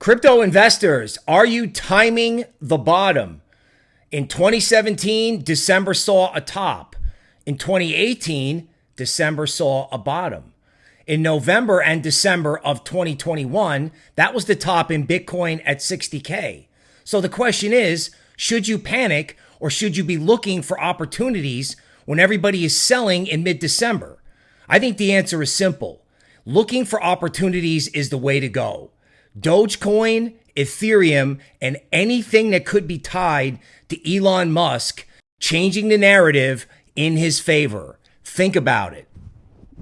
Crypto investors, are you timing the bottom? In 2017, December saw a top. In 2018, December saw a bottom. In November and December of 2021, that was the top in Bitcoin at 60K. So the question is should you panic or should you be looking for opportunities when everybody is selling in mid December? I think the answer is simple. Looking for opportunities is the way to go. Dogecoin, Ethereum, and anything that could be tied to Elon Musk changing the narrative in his favor. Think about it.